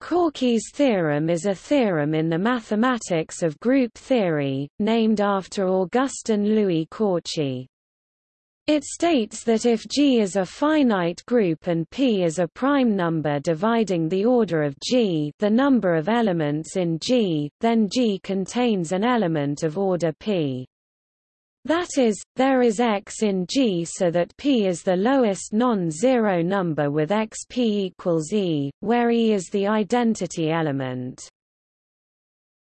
Cauchy's theorem is a theorem in the mathematics of group theory, named after Augustin Louis Cauchy. It states that if G is a finite group and P is a prime number dividing the order of G the number of elements in G, then G contains an element of order P. That is, there is x in G so that P is the lowest non-zero number with xp equals E, where E is the identity element.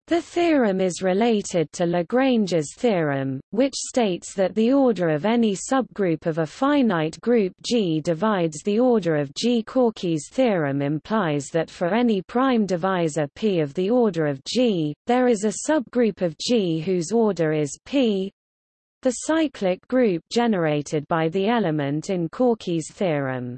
The theorem is related to Lagrange's theorem, which states that the order of any subgroup of a finite group G divides the order of G. Cauchy's theorem implies that for any prime divisor P of the order of G, there is a subgroup of G whose order is P, the cyclic group generated by the element in Cauchy's theorem.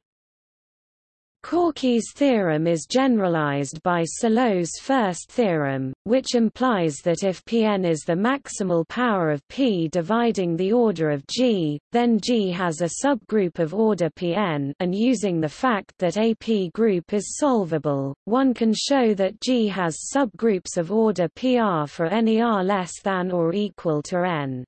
Cauchy's theorem is generalized by Sylow's first theorem, which implies that if Pn is the maximal power of P dividing the order of G, then G has a subgroup of order Pn and using the fact that a P group is solvable, one can show that G has subgroups of order Pr for any r less than or equal to n.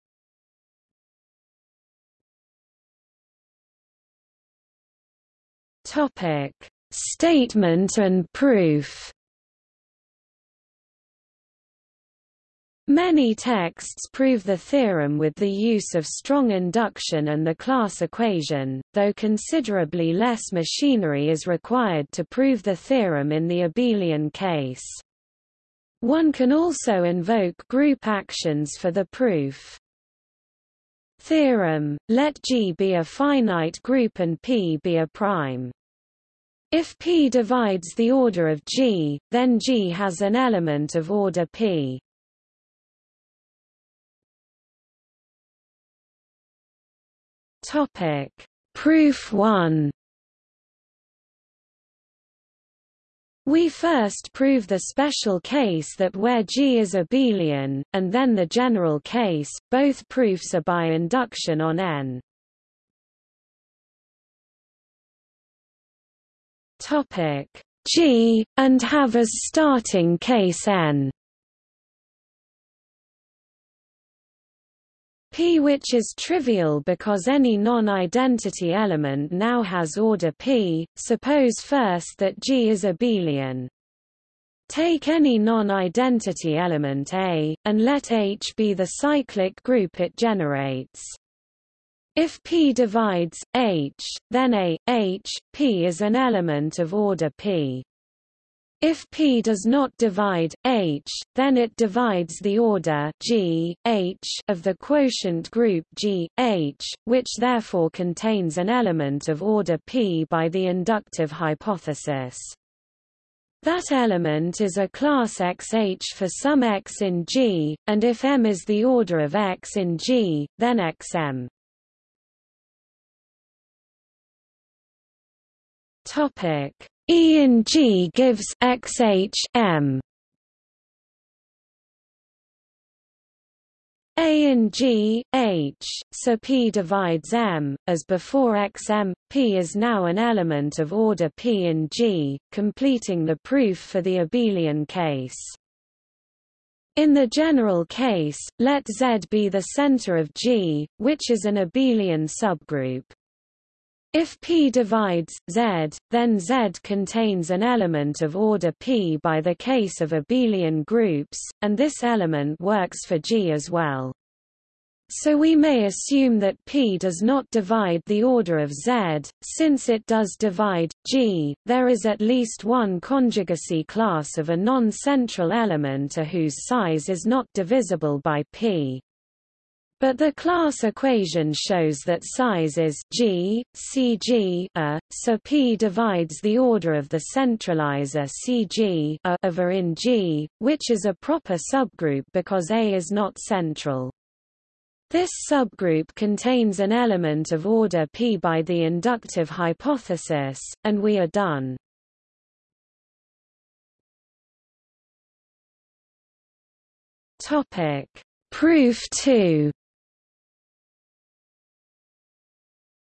Topic: Statement and proof. Many texts prove the theorem with the use of strong induction and the class equation, though considerably less machinery is required to prove the theorem in the abelian case. One can also invoke group actions for the proof. Theorem, let G be a finite group and P be a prime. If P divides the order of G, then G has an element of order P. Topic: Proof 1. We first prove the special case that where G is abelian, and then the general case, both proofs are by induction on N. G, and have as starting case n. P which is trivial because any non-identity element now has order P, suppose first that G is abelian. Take any non-identity element A, and let H be the cyclic group it generates. If P divides H, then A, H, P is an element of order P. If P does not divide H, then it divides the order G, H of the quotient group G, H, which therefore contains an element of order P by the inductive hypothesis. That element is a class XH for some x in G, and if M is the order of x in G, then XM. Topic E in G gives XH M A in G, H, so P divides M, as before XM, P is now an element of order P in G, completing the proof for the abelian case. In the general case, let Z be the center of G, which is an abelian subgroup. If P divides, Z, then Z contains an element of order P by the case of abelian groups, and this element works for G as well. So we may assume that P does not divide the order of Z, since it does divide, G, there is at least one conjugacy class of a non-central element A whose size is not divisible by P. But the class equation shows that size is G, Cg a, so P divides the order of the centralizer Cg a A in G, which is a proper subgroup because A is not central. This subgroup contains an element of order P by the inductive hypothesis, and we are done. Topic. Proof 2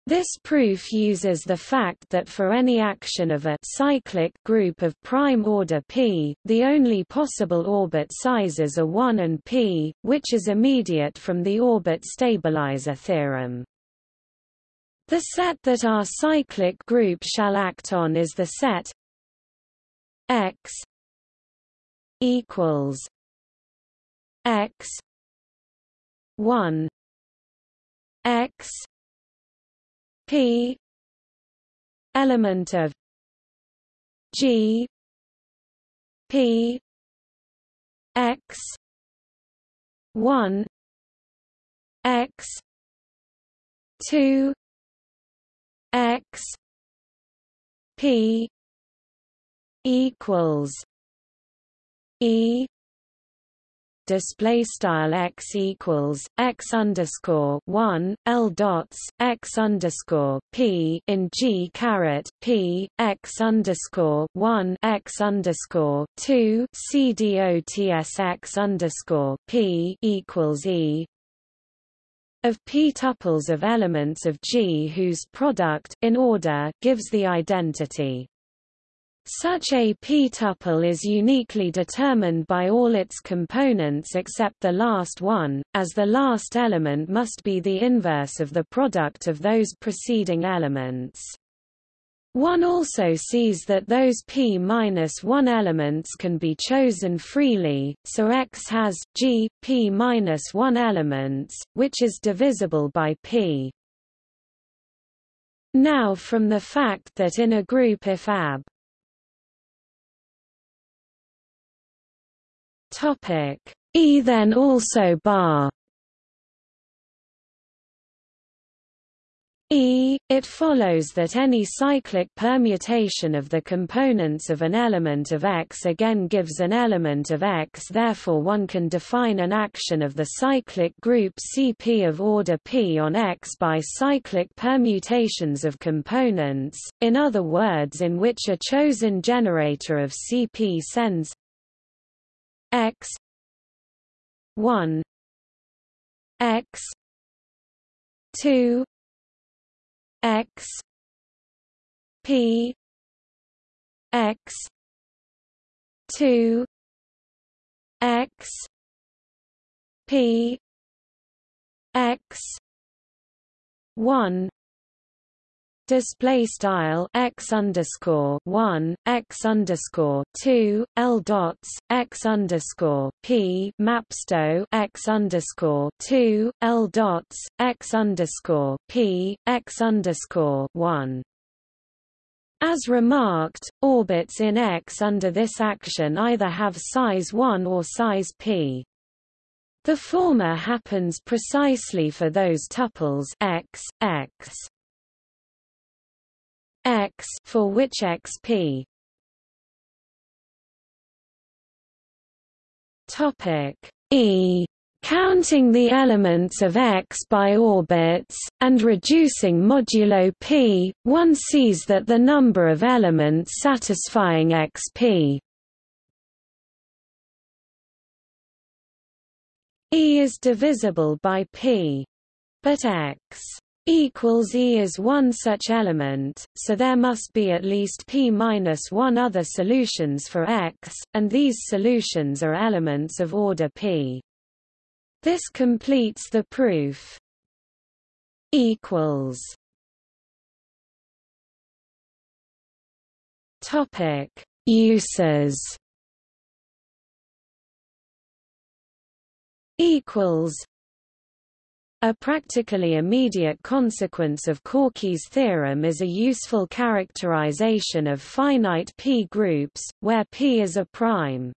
This proof uses the fact that for any action of a cyclic group of prime order p, the only possible orbit sizes are 1 and p, which is immediate from the orbit stabilizer theorem. The set that our cyclic group shall act on is the set x equals x 1 x p. Element of g. P. X. 1 x. 2 x. P. equals e display style x equals x underscore one l dots x underscore p in g caret p x underscore one x underscore two c dots x underscore p equals e. Of p tuples of elements of G whose product in order gives the identity such a p-tuple is uniquely determined by all its components except the last one, as the last element must be the inverse of the product of those preceding elements. One also sees that those p-1 elements can be chosen freely, so X has G, p-1 elements, which is divisible by p. Now from the fact that in a group if AB Topic. E then also bar. E, it follows that any cyclic permutation of the components of an element of X again gives an element of X therefore one can define an action of the cyclic group Cp of order P on X by cyclic permutations of components, in other words in which a chosen generator of Cp sends x 1 x 2 x p x 2 x p x 1 display style x underscore one x underscore two l dots x underscore p mapsto x underscore two l dots x underscore p x underscore one. As remarked, orbits in X under this action either have size 1 or size p. The former happens precisely for those tuples x, x x for which xp topic. E. Counting the elements of X by orbits, and reducing modulo p, one sees that the number of elements satisfying xp E is divisible by p. But X equals E is one such element, so there must be at least p minus one other solutions for X, and these solutions are elements of order p. This completes the proof. Equals. Topic: Uses. Equals. A practically immediate consequence of Cauchy's theorem is a useful characterization of finite p groups, where p is a prime.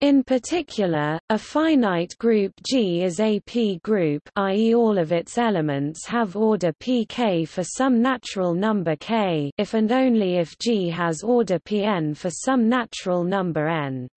In particular, a finite group G is a p-group i.e. all of its elements have order pk for some natural number k if and only if G has order pn for some natural number n.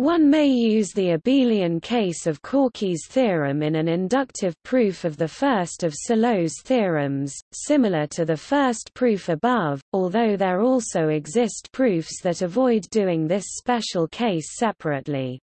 One may use the abelian case of Cauchy's theorem in an inductive proof of the first of Sylow's theorems, similar to the first proof above, although there also exist proofs that avoid doing this special case separately.